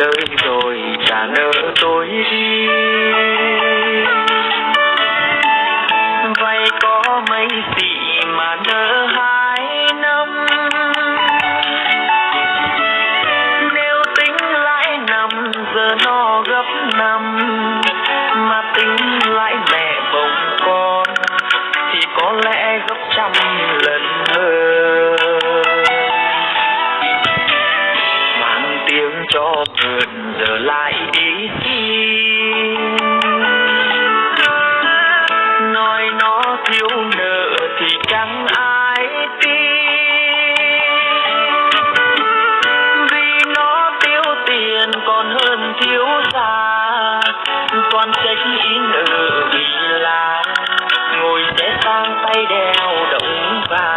lời rồi trả nợ tôi đi. Vay có mấy tỷ mà nợ hai năm? Nếu tính lãi năm giờ nó gấp năm. Mà tính lãi mẹ bồng con, thì có lẽ gấp trăm cho vườn giờ lại đi kiến nói nó thiếu nợ thì chẳng ai tin. Vì nó thiếu tiền còn hơn thiếu gia. Toàn trách ý nợ vì là ngồi sẽ sang tay đeo động vào